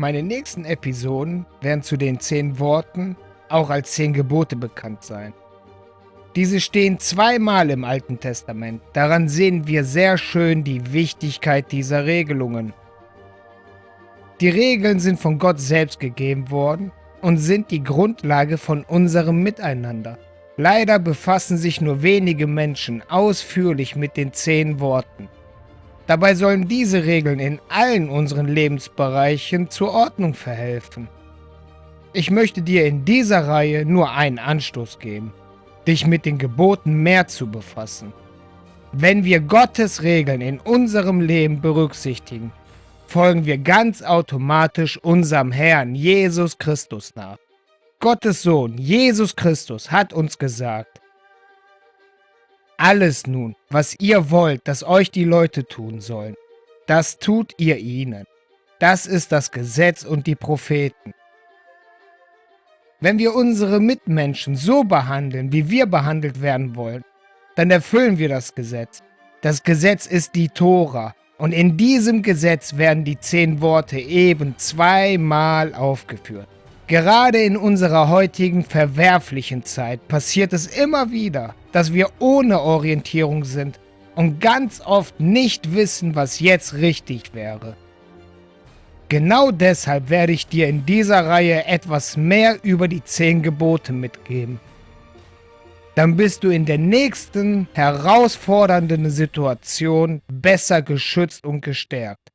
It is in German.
Meine nächsten Episoden werden zu den zehn Worten auch als zehn Gebote bekannt sein. Diese stehen zweimal im Alten Testament. Daran sehen wir sehr schön die Wichtigkeit dieser Regelungen. Die Regeln sind von Gott selbst gegeben worden und sind die Grundlage von unserem Miteinander. Leider befassen sich nur wenige Menschen ausführlich mit den zehn Worten. Dabei sollen diese Regeln in allen unseren Lebensbereichen zur Ordnung verhelfen. Ich möchte dir in dieser Reihe nur einen Anstoß geben dich mit den Geboten mehr zu befassen. Wenn wir Gottes Regeln in unserem Leben berücksichtigen, folgen wir ganz automatisch unserem Herrn Jesus Christus nach. Gottes Sohn Jesus Christus hat uns gesagt, alles nun, was ihr wollt, dass euch die Leute tun sollen, das tut ihr ihnen. Das ist das Gesetz und die Propheten. Wenn wir unsere Mitmenschen so behandeln, wie wir behandelt werden wollen, dann erfüllen wir das Gesetz. Das Gesetz ist die Tora. Und in diesem Gesetz werden die zehn Worte eben zweimal aufgeführt. Gerade in unserer heutigen verwerflichen Zeit passiert es immer wieder, dass wir ohne Orientierung sind und ganz oft nicht wissen, was jetzt richtig wäre. Genau deshalb werde ich dir in dieser Reihe etwas mehr über die 10 Gebote mitgeben. Dann bist du in der nächsten herausfordernden Situation besser geschützt und gestärkt.